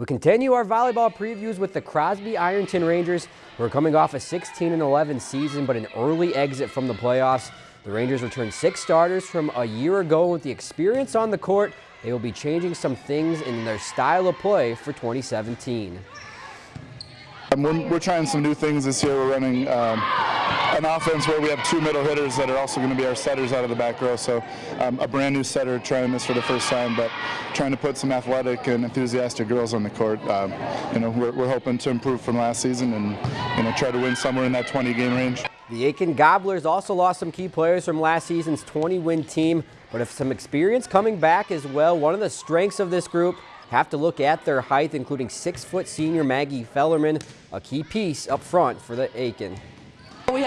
We continue our volleyball previews with the Crosby Ironton Rangers, who are coming off a 16 11 season, but an early exit from the playoffs. The Rangers returned six starters from a year ago with the experience on the court. They will be changing some things in their style of play for 2017. Um, we're, we're, trying some new things this year. We're running um, an offense where we have two middle hitters that are also going to be our setters out of the back row. So um, a brand new setter trying this for the first time, but trying to put some athletic and enthusiastic girls on the court. Um, you know, we're, we're, hoping to improve from last season and you know try to win somewhere in that 20 game range. The Aitkin Gobblers also lost some key players from last season's 20 win team, but have some experience coming back as well. One of the strengths of this group have to look at their height, including six-foot senior Maggie Fellerman, a key piece up front for the Aitkin.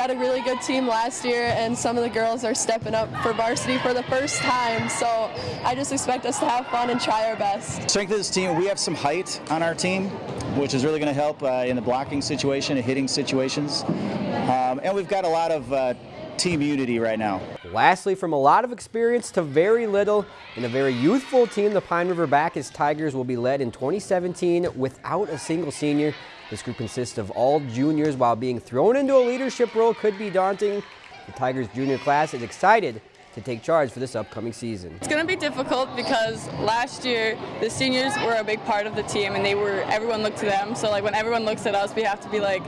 Had a really good team last year, and some of the girls are stepping up for varsity for the first time, so I just expect us to have fun and try our best. Strength of this team, we have some height on our team, which is really going to help uh, in the blocking situation and hitting situations. Um, and we've got a lot of uh, team unity right now. Lastly, from a lot of experience to very little, in a very youthful team, the Pine River Backus Tigers will be led in 2017 without a single senior. This group consists of all juniors while being thrown into a leadership role could be daunting. The Tigers junior class is excited to take charge for this upcoming season. It's going to be difficult because last year the seniors were a big part of the team and they were everyone looked to them. So like when everyone looks at us, we have to be like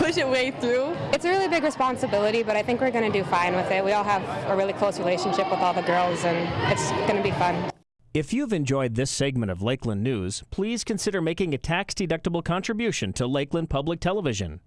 push it way through. It's a really big responsibility, but I think we're going to do fine with it. We all have a really close relationship with all the girls, and it's going to be fun. If you've enjoyed this segment of Lakeland News, please consider making a tax-deductible contribution to Lakeland Public Television.